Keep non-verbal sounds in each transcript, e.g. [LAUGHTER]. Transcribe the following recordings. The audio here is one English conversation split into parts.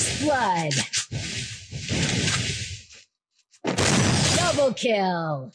First blood. Double kill.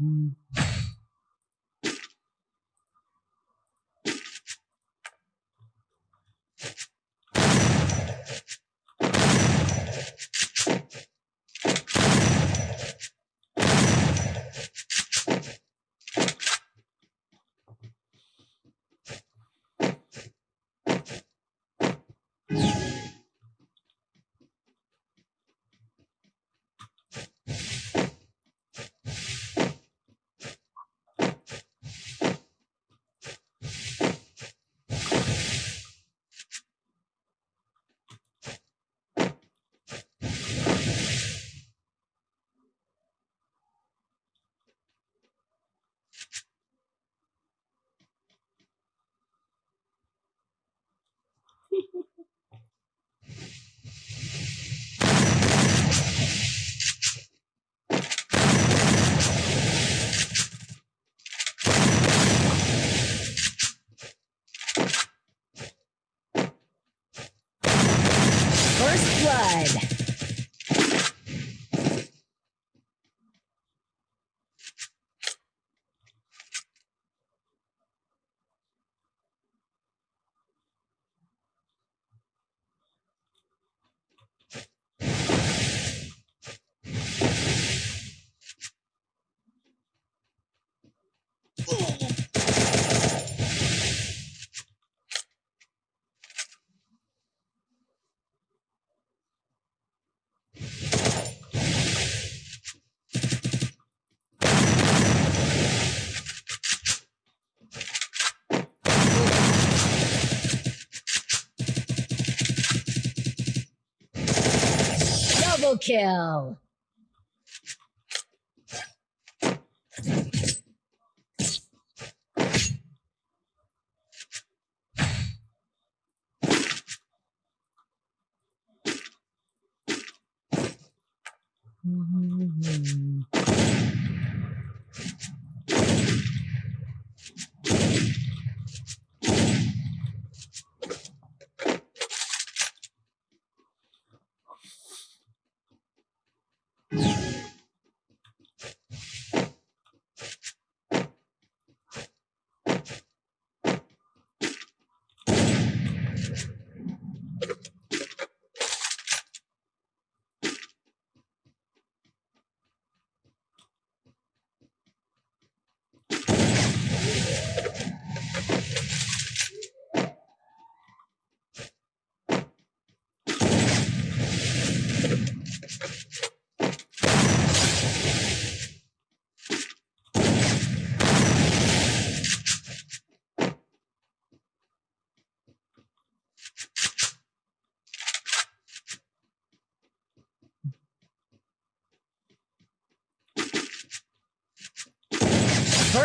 uhum. Blood. [LAUGHS] Kill.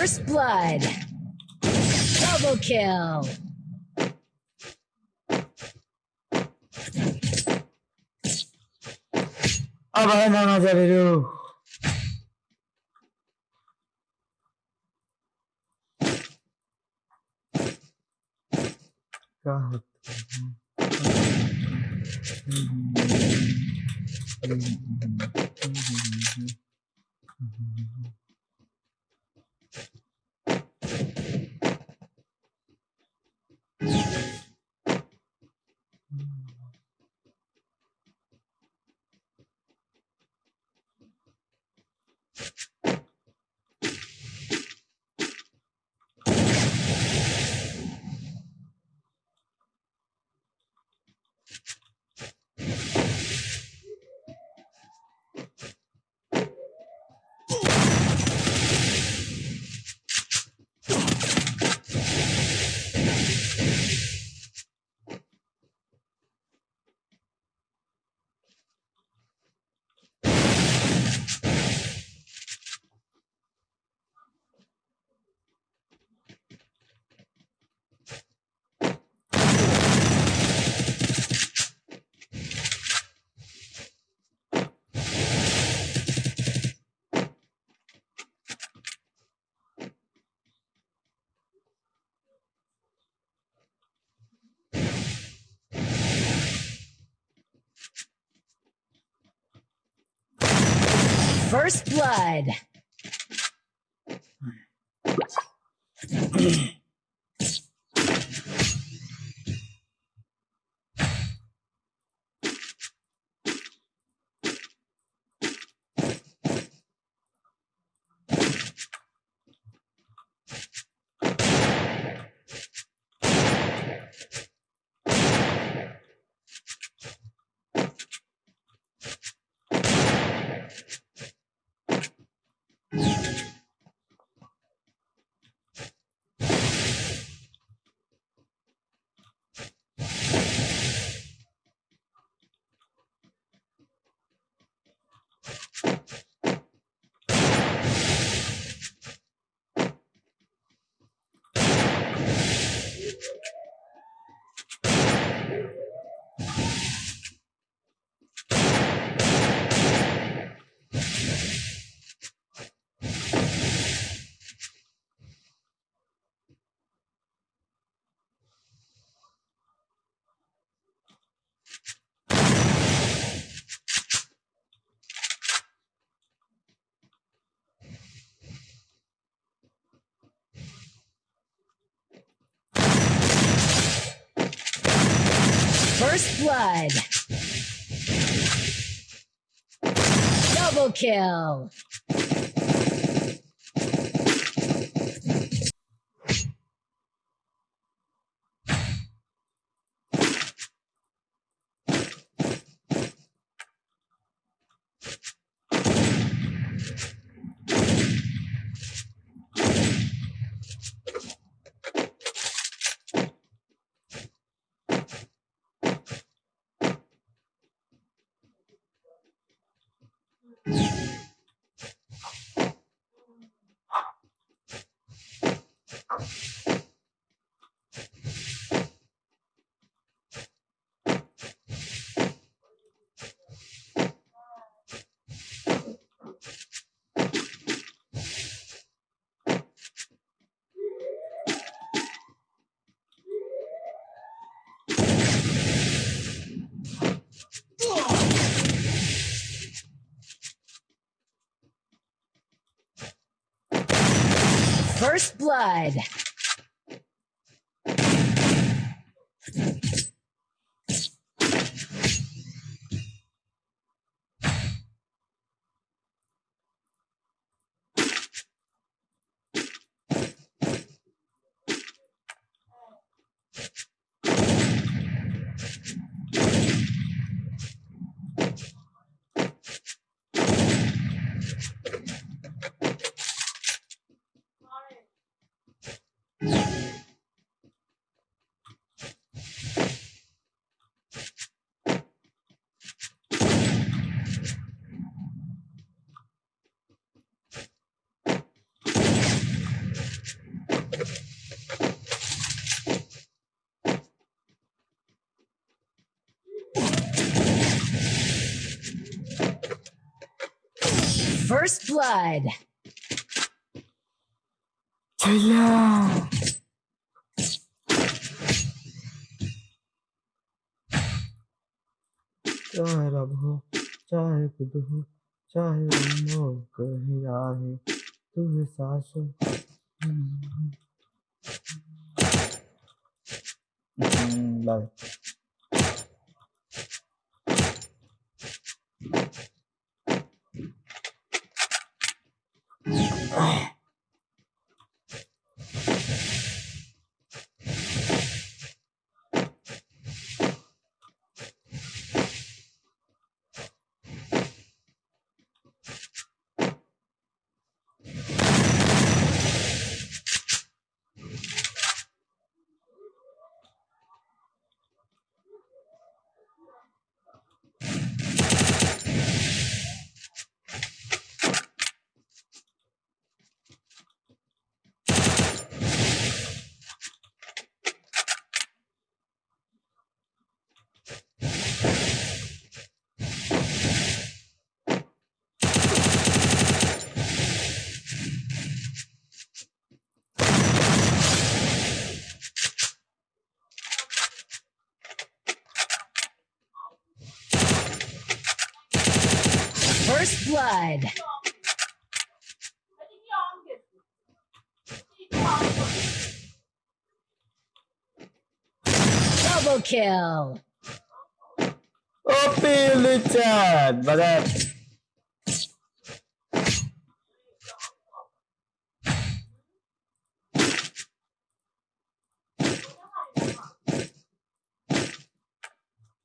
First blood. Double kill. Aman aman veriyor. kahret. Hmm. First blood. [CLEARS THROAT] [CLEARS THROAT] First blood. Double kill. First blood. First blood. Çela. चाहे रब हो चाहे खुद हो चाहे रब हो कहीं आहे तुझे सांस Vale. First blood. Double kill. Opi Richard, bagat.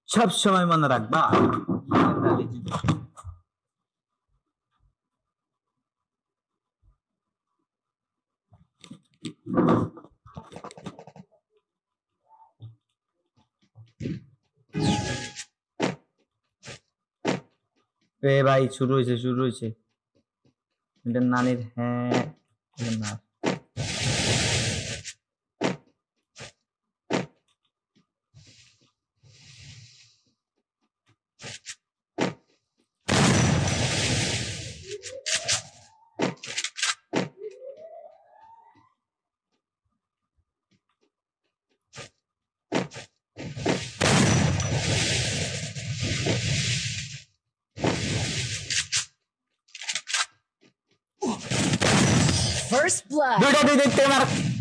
সব সময় মনে রাখবা এ ভাই শুরু হয়েছে শুরু হয়েছে। এটা নানির হ্যাঁ first blood.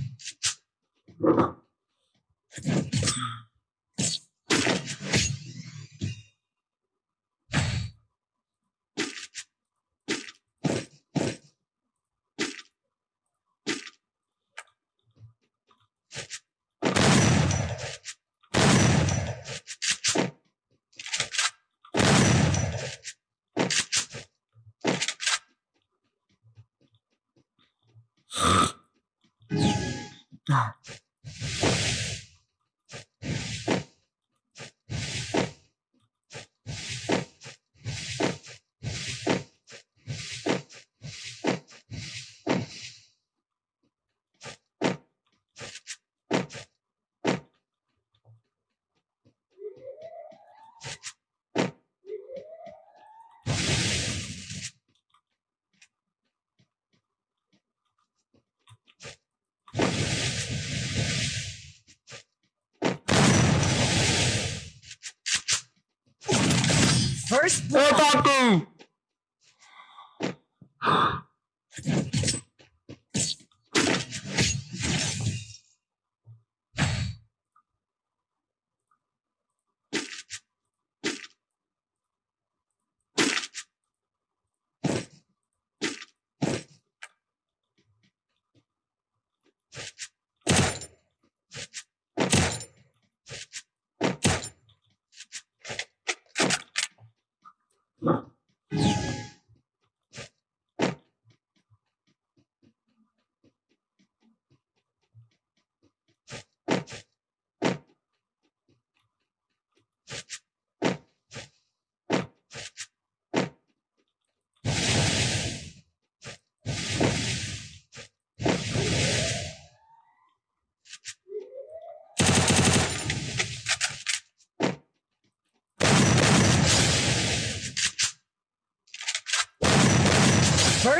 啊。Ô, Tatu!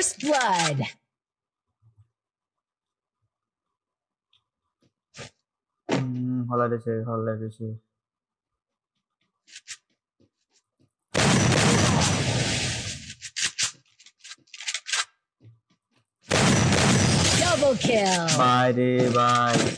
First Blood. Mm, hold on a second, hold on a second. Double kill. Bye, dear. bye.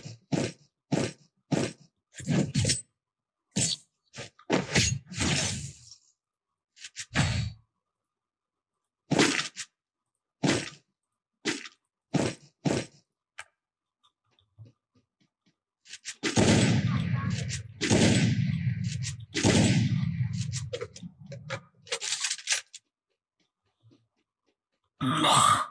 你妈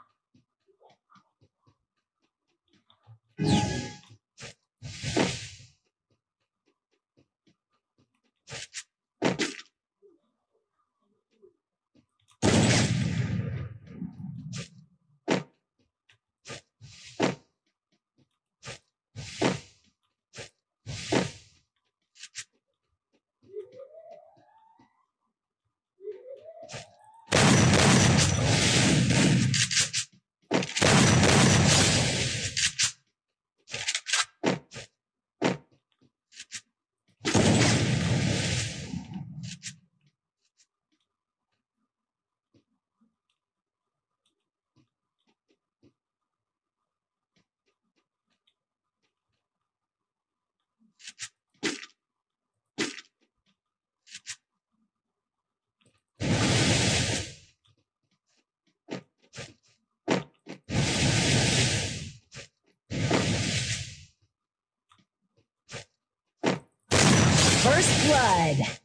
First blood.